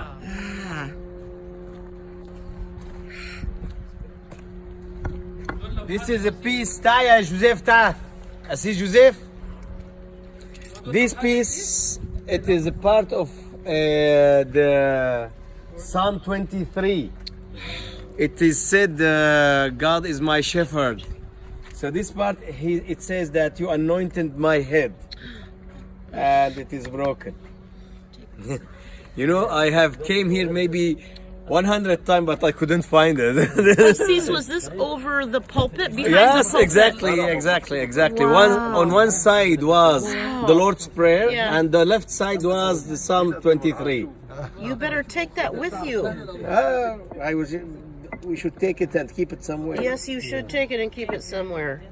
Ah. This is a piece tire Joseph ta. I see Joseph. This piece, it is a part of uh, the Psalm 23. It is said, uh, God is my shepherd. So this part, he, it says that you anointed my head. And it is broken. You know I have came here maybe 100 times but I couldn't find it Sis, was this over the pulpit? Behind Yes, the pulpit? exactly, exactly, exactly. One on one side was the Lord's Prayer, Yeah. and the left side was the Psalm 23. You better take that with you. Uh, I was. We should take it and keep it somewhere. Yes, you should take it and keep it somewhere.